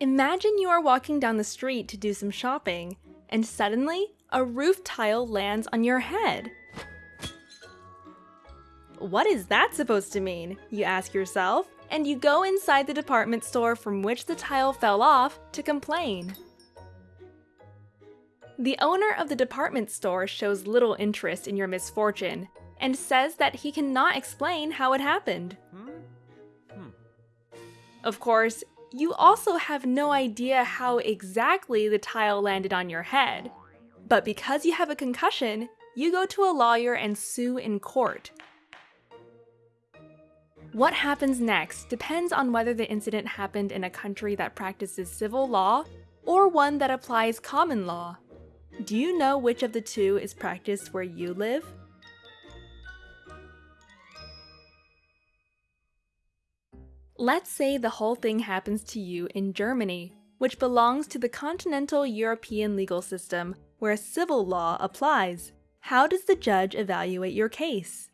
Imagine you are walking down the street to do some shopping, and suddenly, a roof tile lands on your head. What is that supposed to mean? You ask yourself, and you go inside the department store from which the tile fell off to complain. The owner of the department store shows little interest in your misfortune and says that he cannot explain how it happened. Hmm? Hmm. Of course, you also have no idea how exactly the tile landed on your head. But because you have a concussion, you go to a lawyer and sue in court. What happens next depends on whether the incident happened in a country that practices civil law or one that applies common law. Do you know which of the two is practiced where you live? Let's say the whole thing happens to you in Germany, which belongs to the continental European legal system where civil law applies. How does the judge evaluate your case?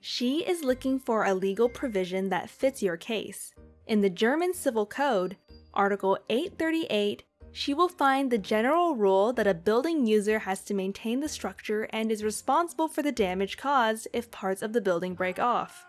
She is looking for a legal provision that fits your case. In the German Civil Code, Article 838, she will find the general rule that a building user has to maintain the structure and is responsible for the damage caused if parts of the building break off.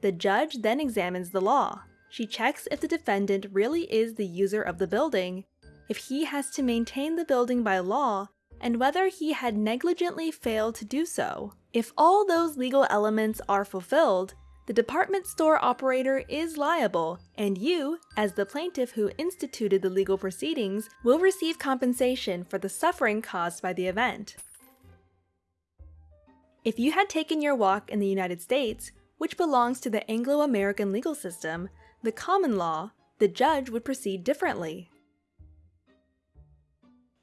The judge then examines the law. She checks if the defendant really is the user of the building, if he has to maintain the building by law, and whether he had negligently failed to do so. If all those legal elements are fulfilled, the department store operator is liable, and you, as the plaintiff who instituted the legal proceedings, will receive compensation for the suffering caused by the event. If you had taken your walk in the United States, which belongs to the Anglo-American legal system, the common law, the judge would proceed differently.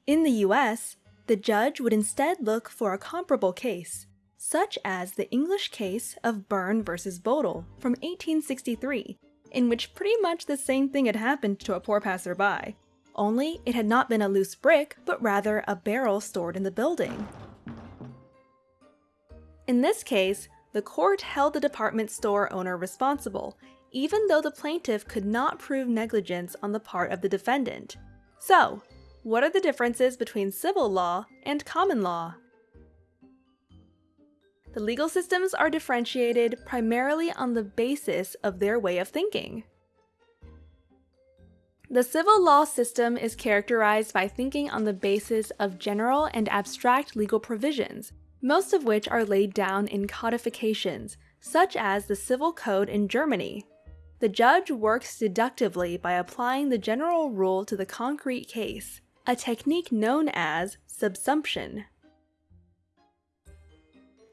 In the US, the judge would instead look for a comparable case, such as the English case of Byrne v. Boadle from 1863, in which pretty much the same thing had happened to a poor passerby, only it had not been a loose brick, but rather a barrel stored in the building. In this case, the court held the department store owner responsible, even though the plaintiff could not prove negligence on the part of the defendant. So, what are the differences between civil law and common law? The legal systems are differentiated primarily on the basis of their way of thinking. The civil law system is characterized by thinking on the basis of general and abstract legal provisions, most of which are laid down in codifications, such as the Civil Code in Germany. The judge works deductively by applying the general rule to the concrete case, a technique known as subsumption.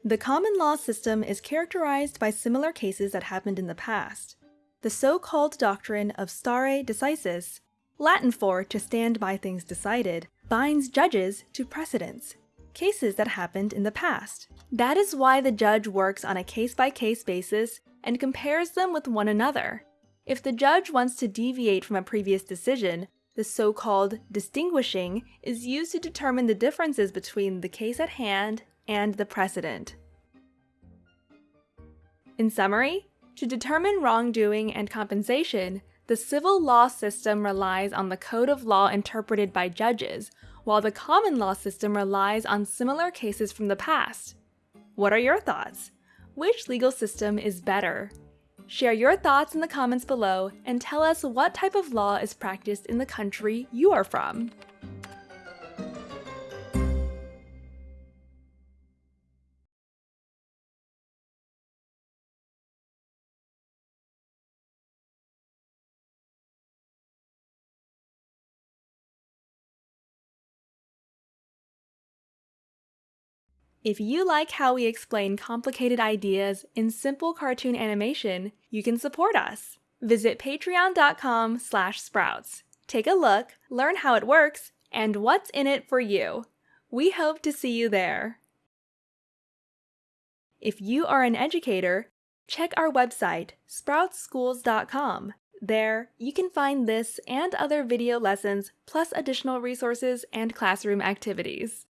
The common law system is characterized by similar cases that happened in the past. The so-called doctrine of stare decisis, Latin for to stand by things decided, binds judges to precedents, cases that happened in the past. That is why the judge works on a case-by-case -case basis and compares them with one another. If the judge wants to deviate from a previous decision, the so-called distinguishing is used to determine the differences between the case at hand and the precedent. In summary, to determine wrongdoing and compensation, the civil law system relies on the code of law interpreted by judges, while the common law system relies on similar cases from the past. What are your thoughts? Which legal system is better? Share your thoughts in the comments below and tell us what type of law is practiced in the country you are from. If you like how we explain complicated ideas in simple cartoon animation, you can support us. Visit patreon.com slash sprouts. Take a look, learn how it works, and what's in it for you. We hope to see you there. If you are an educator, check our website, sproutschools.com. There, you can find this and other video lessons, plus additional resources and classroom activities.